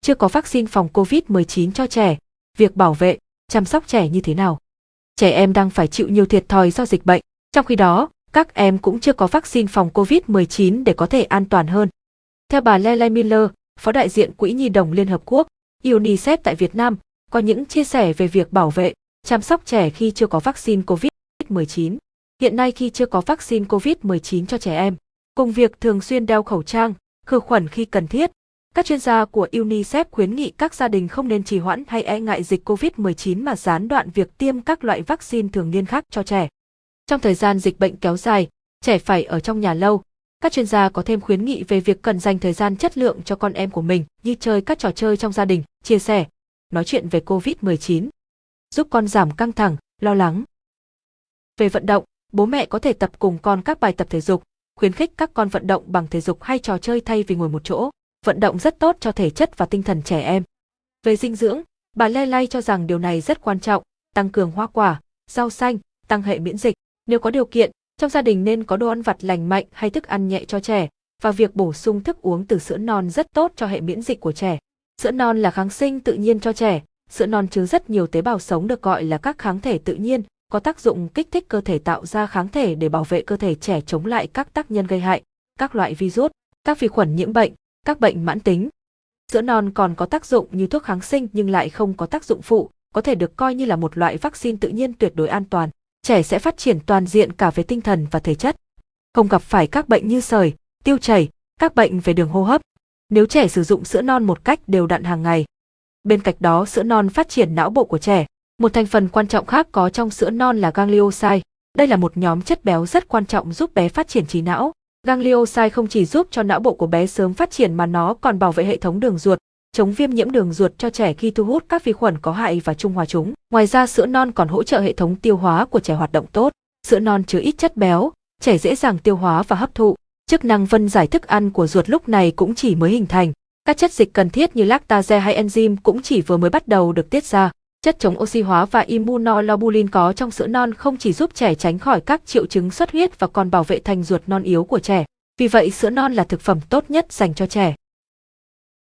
Chưa có vaccine phòng COVID-19 cho trẻ, việc bảo vệ, chăm sóc trẻ như thế nào? Trẻ em đang phải chịu nhiều thiệt thòi do dịch bệnh, trong khi đó, các em cũng chưa có vaccine phòng COVID-19 để có thể an toàn hơn. Theo bà Lele Miller, Phó đại diện Quỹ Nhi đồng Liên Hợp Quốc, UNICEF tại Việt Nam, có những chia sẻ về việc bảo vệ, chăm sóc trẻ khi chưa có vaccine COVID-19. Hiện nay khi chưa có vaccine COVID-19 cho trẻ em, cùng việc thường xuyên đeo khẩu trang, khử khuẩn khi cần thiết, các chuyên gia của UNICEF khuyến nghị các gia đình không nên trì hoãn hay e ngại dịch COVID-19 mà gián đoạn việc tiêm các loại vaccine thường niên khác cho trẻ. Trong thời gian dịch bệnh kéo dài, trẻ phải ở trong nhà lâu. Các chuyên gia có thêm khuyến nghị về việc cần dành thời gian chất lượng cho con em của mình như chơi các trò chơi trong gia đình, chia sẻ, nói chuyện về COVID-19, giúp con giảm căng thẳng, lo lắng. Về vận động, bố mẹ có thể tập cùng con các bài tập thể dục, khuyến khích các con vận động bằng thể dục hay trò chơi thay vì ngồi một chỗ. Vận động rất tốt cho thể chất và tinh thần trẻ em. Về dinh dưỡng, bà Lê Lay cho rằng điều này rất quan trọng, tăng cường hoa quả, rau xanh, tăng hệ miễn dịch. Nếu có điều kiện, trong gia đình nên có đồ ăn vặt lành mạnh hay thức ăn nhẹ cho trẻ, và việc bổ sung thức uống từ sữa non rất tốt cho hệ miễn dịch của trẻ. Sữa non là kháng sinh tự nhiên cho trẻ, sữa non chứa rất nhiều tế bào sống được gọi là các kháng thể tự nhiên, có tác dụng kích thích cơ thể tạo ra kháng thể để bảo vệ cơ thể trẻ chống lại các tác nhân gây hại, các loại virus, các vi khuẩn nhiễm bệnh, các bệnh mãn tính. Sữa non còn có tác dụng như thuốc kháng sinh nhưng lại không có tác dụng phụ, có thể được coi như là một loại vaccine tự nhiên tuyệt đối an toàn. Trẻ sẽ phát triển toàn diện cả về tinh thần và thể chất. Không gặp phải các bệnh như sởi, tiêu chảy, các bệnh về đường hô hấp. Nếu trẻ sử dụng sữa non một cách đều đặn hàng ngày. Bên cạnh đó sữa non phát triển não bộ của trẻ. Một thành phần quan trọng khác có trong sữa non là ganglioside. Đây là một nhóm chất béo rất quan trọng giúp bé phát triển trí não. Ganglioside không chỉ giúp cho não bộ của bé sớm phát triển mà nó còn bảo vệ hệ thống đường ruột, chống viêm nhiễm đường ruột cho trẻ khi thu hút các vi khuẩn có hại và trung hòa chúng. Ngoài ra sữa non còn hỗ trợ hệ thống tiêu hóa của trẻ hoạt động tốt. Sữa non chứa ít chất béo, trẻ dễ dàng tiêu hóa và hấp thụ. Chức năng phân giải thức ăn của ruột lúc này cũng chỉ mới hình thành. Các chất dịch cần thiết như lactase hay enzyme cũng chỉ vừa mới bắt đầu được tiết ra. Chất chống oxy hóa và immunoglobulin có trong sữa non không chỉ giúp trẻ tránh khỏi các triệu chứng xuất huyết và còn bảo vệ thành ruột non yếu của trẻ. Vì vậy, sữa non là thực phẩm tốt nhất dành cho trẻ.